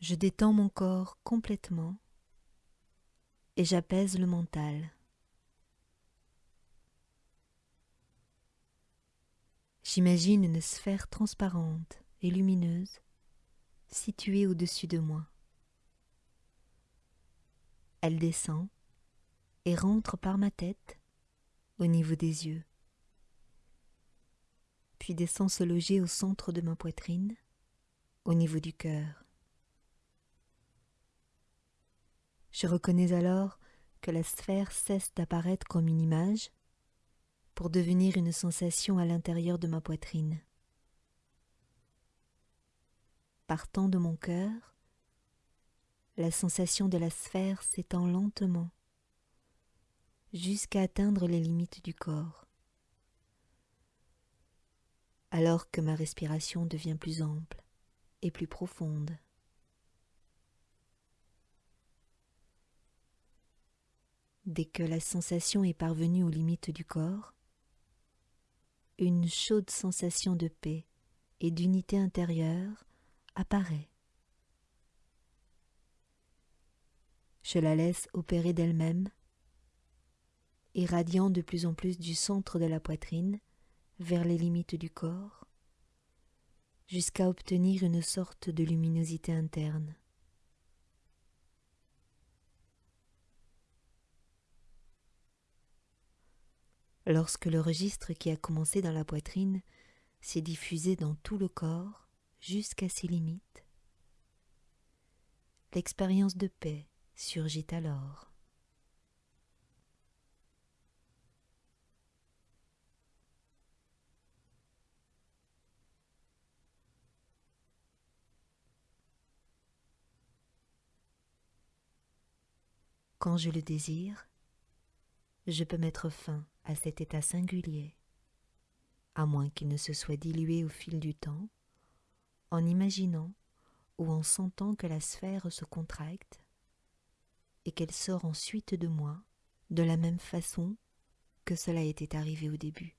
Je détends mon corps complètement et j'apaise le mental. J'imagine une sphère transparente et lumineuse située au-dessus de moi. Elle descend et rentre par ma tête au niveau des yeux, puis descend se loger au centre de ma poitrine, au niveau du cœur. Je reconnais alors que la sphère cesse d'apparaître comme une image pour devenir une sensation à l'intérieur de ma poitrine. Partant de mon cœur, la sensation de la sphère s'étend lentement jusqu'à atteindre les limites du corps. Alors que ma respiration devient plus ample et plus profonde. Dès que la sensation est parvenue aux limites du corps, une chaude sensation de paix et d'unité intérieure apparaît. Je la laisse opérer d'elle-même, irradiant de plus en plus du centre de la poitrine vers les limites du corps, jusqu'à obtenir une sorte de luminosité interne. Lorsque le registre qui a commencé dans la poitrine s'est diffusé dans tout le corps jusqu'à ses limites, l'expérience de paix surgit alors. Quand je le désire, je peux mettre fin à cet état singulier, à moins qu'il ne se soit dilué au fil du temps, en imaginant ou en sentant que la sphère se contracte et qu'elle sort ensuite de moi de la même façon que cela était arrivé au début.